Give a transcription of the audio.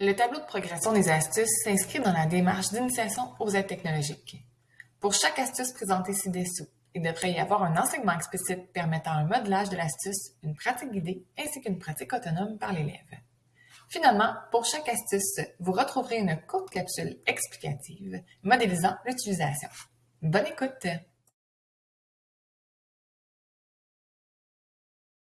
Le tableau de progression des astuces s'inscrit dans la démarche d'initiation aux aides technologiques. Pour chaque astuce présentée ci-dessous, il devrait y avoir un enseignement explicite permettant un modelage de l'astuce, une pratique guidée ainsi qu'une pratique autonome par l'élève. Finalement, pour chaque astuce, vous retrouverez une courte capsule explicative modélisant l'utilisation. Bonne écoute!